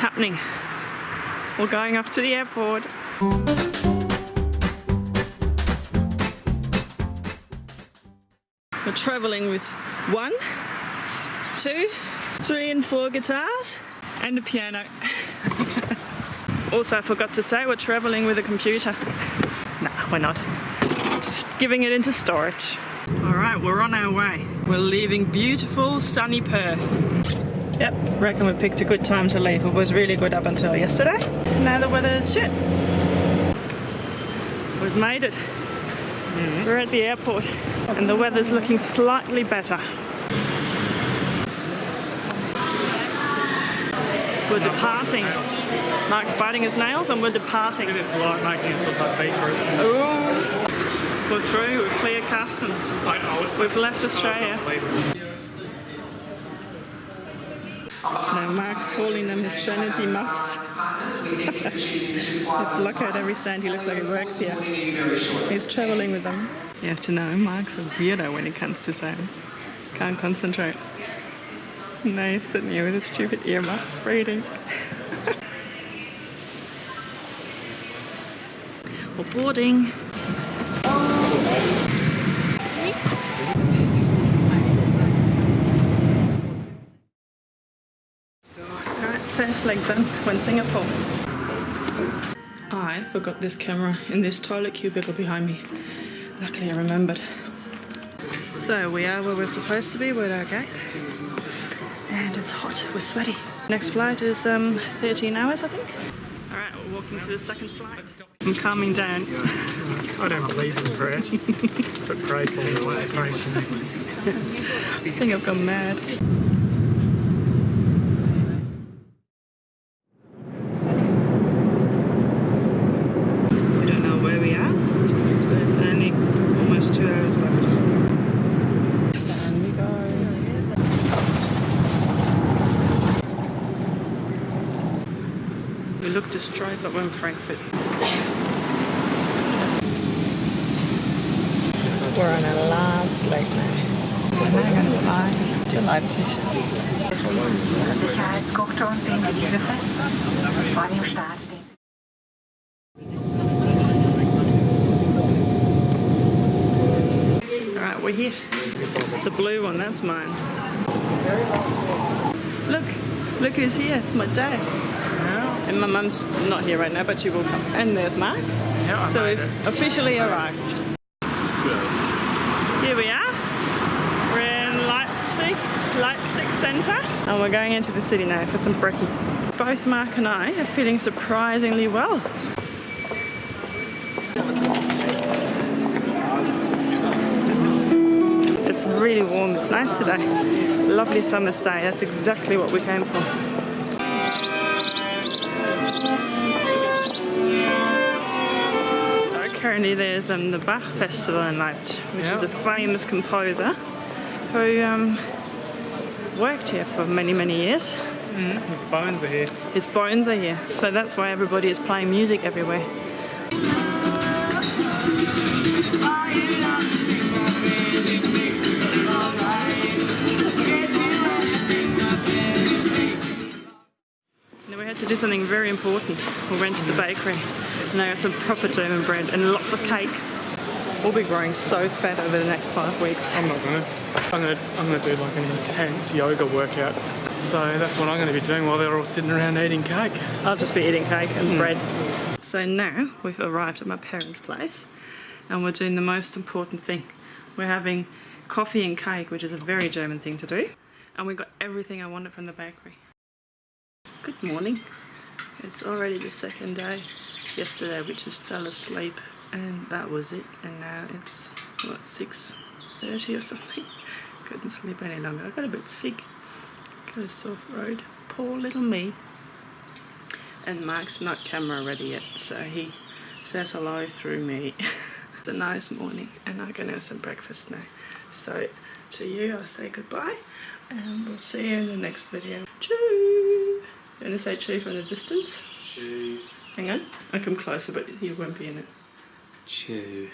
happening. We're going off to the airport. We're traveling with one, two, three and four guitars and a piano. also, I forgot to say we're traveling with a computer. Nah, we're not. Just giving it into storage. All right, we're on our way. We're leaving beautiful sunny Perth. Yep, reckon we picked a good time to leave. It was really good up until yesterday. Now the weather is shit. We've made it. Mm-hmm. We're at the airport and the weather's looking slightly better. We're departing. Mark's biting his nails and we're departing. It is like making us look like beetroots. Ooh. We're through, we're clear customs. I know. Oh, we've left oh, Australia. No, Mark's calling them his sanity muffs. they block out every sound. He looks like he works here. He's travelling with them. You have to know, Mark's a weirdo when it comes to sounds. Can't concentrate. No, he's sitting here with his stupid earmuffs reading. We're boarding. First leg done. We're Singapore. I forgot this camera in this toilet cubicle behind me. Luckily I remembered. So we are where we're supposed to be, we're at our gate. And it's hot, we're sweaty. Next flight is um, 13 hours I think. Alright, we're walking to the second flight. I'm calming down. I don't believe in prayer, but pray for me. Me. I think I've gone mad. We don't know where we are. There's only almost two hours left. Down we go. We look destroyed, but we're in Frankfurt. We're on our last leg now. We're now going to fly to Leipzig. Sicherheitsgurte und sehen Sie diese fest. Vor dem Start stehen Sie. Alright, we're here. The blue one, that's mine. Look, look who's here. It's my dad. And my mum's not here right now, but she will come. And there's Mark. yeah So we've it. officially arrived. Here we are. We're in Leipzig, Leipzig Centre. And we're going into the city now for some brekkie. Both Mark and I are feeling surprisingly well. It's really warm, it's nice today. Lovely summer's day, that's exactly what we came for. There's um, the Bach Festival in Leipzig, which is a famous composer who um, worked here for many, many years. His bones are here. His bones are here, so that's why everybody is playing music everywhere. To do something very important. We went to the bakery and I got some proper German bread and lots of cake. We'll be growing so fat over the next five weeks. I'm not gonna. I'm gonna. I'm gonna do like an intense yoga workout. So that's what I'm gonna be doing while they're all sitting around eating cake. I'll just be eating cake and hmm. bread. So now we've arrived at my parents' place and we're doing the most important thing. We're having coffee and cake, which is a very German thing to do. And we got everything I wanted from the bakery. Good morning. It's already the second day. Yesterday we just fell asleep and that was it. And now it's, what, 6.30 or something? Couldn't sleep any longer. I got a bit sick. Got a sore throat. Poor little me. And Mark's not camera ready yet, so he says hello through me. it's a nice morning, and I'm gonna have some breakfast now. So to you, I'll say goodbye, and we'll see you in the next video. Choo! You wanna say choo from the distance? Chew. Hang on, I come closer, but you won't be in it. Chew.